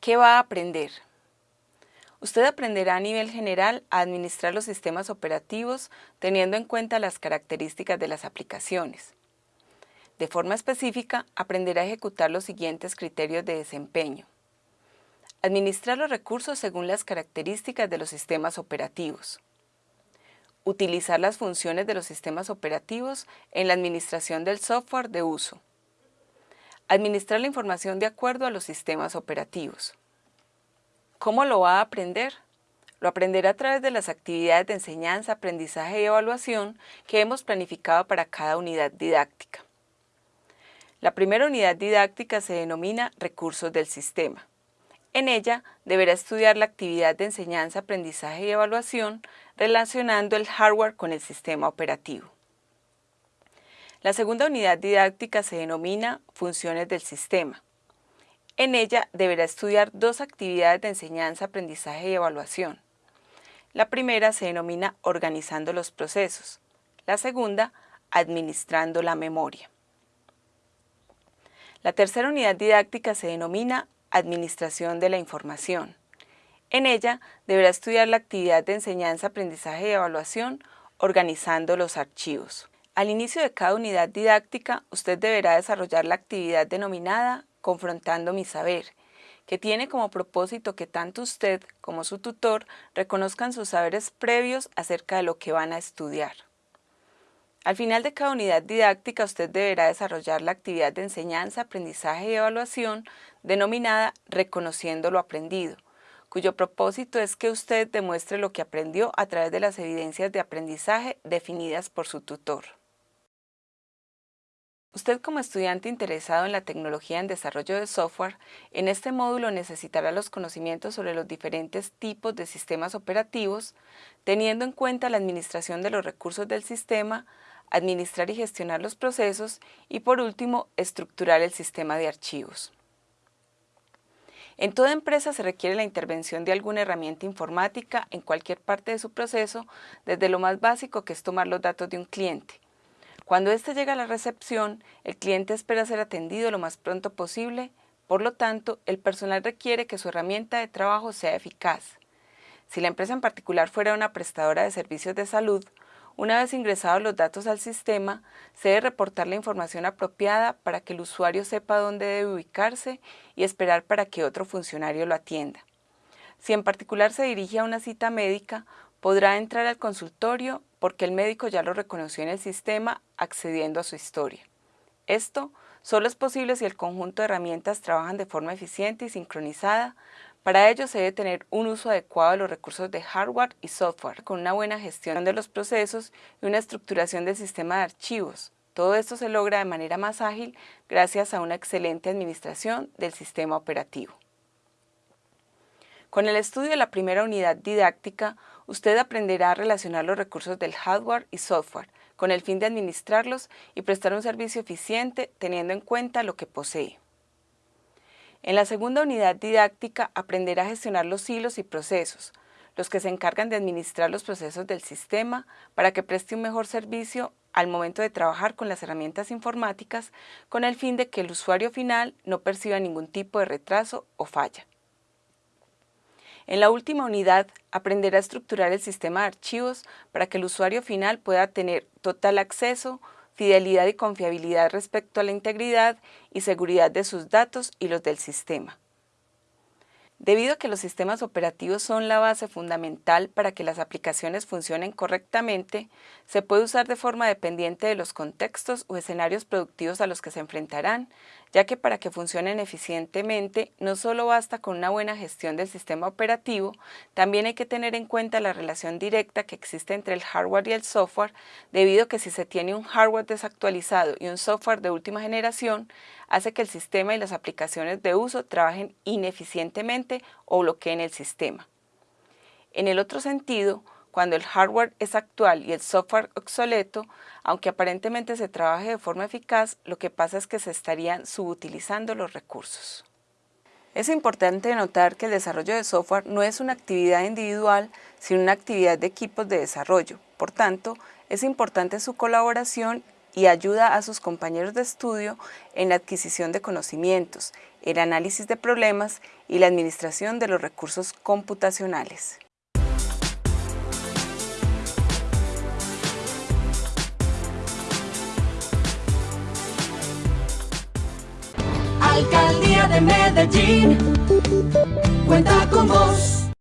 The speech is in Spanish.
¿Qué va a aprender? Usted aprenderá a nivel general a administrar los sistemas operativos teniendo en cuenta las características de las aplicaciones. De forma específica, aprenderá a ejecutar los siguientes criterios de desempeño. Administrar los recursos según las características de los sistemas operativos. Utilizar las funciones de los sistemas operativos en la administración del software de uso. Administrar la información de acuerdo a los sistemas operativos. ¿Cómo lo va a aprender? Lo aprenderá a través de las actividades de enseñanza, aprendizaje y evaluación que hemos planificado para cada unidad didáctica. La primera unidad didáctica se denomina Recursos del Sistema. En ella deberá estudiar la actividad de enseñanza, aprendizaje y evaluación relacionando el hardware con el sistema operativo. La segunda unidad didáctica se denomina Funciones del Sistema. En ella deberá estudiar dos actividades de enseñanza, aprendizaje y evaluación. La primera se denomina Organizando los procesos. La segunda, Administrando la memoria. La tercera unidad didáctica se denomina Administración de la información. En ella deberá estudiar la actividad de enseñanza, aprendizaje y evaluación, organizando los archivos. Al inicio de cada unidad didáctica, usted deberá desarrollar la actividad denominada Confrontando mi saber, que tiene como propósito que tanto usted como su tutor reconozcan sus saberes previos acerca de lo que van a estudiar. Al final de cada unidad didáctica, usted deberá desarrollar la actividad de enseñanza, aprendizaje y evaluación denominada Reconociendo lo aprendido, cuyo propósito es que usted demuestre lo que aprendió a través de las evidencias de aprendizaje definidas por su tutor. Usted como estudiante interesado en la tecnología en desarrollo de software, en este módulo necesitará los conocimientos sobre los diferentes tipos de sistemas operativos, teniendo en cuenta la administración de los recursos del sistema, administrar y gestionar los procesos y por último, estructurar el sistema de archivos. En toda empresa se requiere la intervención de alguna herramienta informática en cualquier parte de su proceso, desde lo más básico que es tomar los datos de un cliente, cuando éste llega a la recepción, el cliente espera ser atendido lo más pronto posible, por lo tanto, el personal requiere que su herramienta de trabajo sea eficaz. Si la empresa en particular fuera una prestadora de servicios de salud, una vez ingresados los datos al sistema, se debe reportar la información apropiada para que el usuario sepa dónde debe ubicarse y esperar para que otro funcionario lo atienda. Si en particular se dirige a una cita médica, podrá entrar al consultorio porque el médico ya lo reconoció en el sistema accediendo a su historia. Esto solo es posible si el conjunto de herramientas trabajan de forma eficiente y sincronizada. Para ello se debe tener un uso adecuado de los recursos de hardware y software, con una buena gestión de los procesos y una estructuración del sistema de archivos. Todo esto se logra de manera más ágil gracias a una excelente administración del sistema operativo. Con el estudio de la primera unidad didáctica, usted aprenderá a relacionar los recursos del hardware y software con el fin de administrarlos y prestar un servicio eficiente teniendo en cuenta lo que posee. En la segunda unidad didáctica aprenderá a gestionar los hilos y procesos, los que se encargan de administrar los procesos del sistema para que preste un mejor servicio al momento de trabajar con las herramientas informáticas con el fin de que el usuario final no perciba ningún tipo de retraso o falla. En la última unidad, aprenderá a estructurar el sistema de archivos para que el usuario final pueda tener total acceso, fidelidad y confiabilidad respecto a la integridad y seguridad de sus datos y los del sistema. Debido a que los sistemas operativos son la base fundamental para que las aplicaciones funcionen correctamente, se puede usar de forma dependiente de los contextos o escenarios productivos a los que se enfrentarán, ya que para que funcionen eficientemente no solo basta con una buena gestión del sistema operativo, también hay que tener en cuenta la relación directa que existe entre el hardware y el software, debido a que si se tiene un hardware desactualizado y un software de última generación, hace que el sistema y las aplicaciones de uso trabajen ineficientemente o bloqueen el sistema. En el otro sentido, cuando el hardware es actual y el software obsoleto, aunque aparentemente se trabaje de forma eficaz, lo que pasa es que se estarían subutilizando los recursos. Es importante notar que el desarrollo de software no es una actividad individual, sino una actividad de equipos de desarrollo. Por tanto, es importante su colaboración y ayuda a sus compañeros de estudio en la adquisición de conocimientos, el análisis de problemas y la administración de los recursos computacionales. Alcaldía de Medellín, cuenta con vos.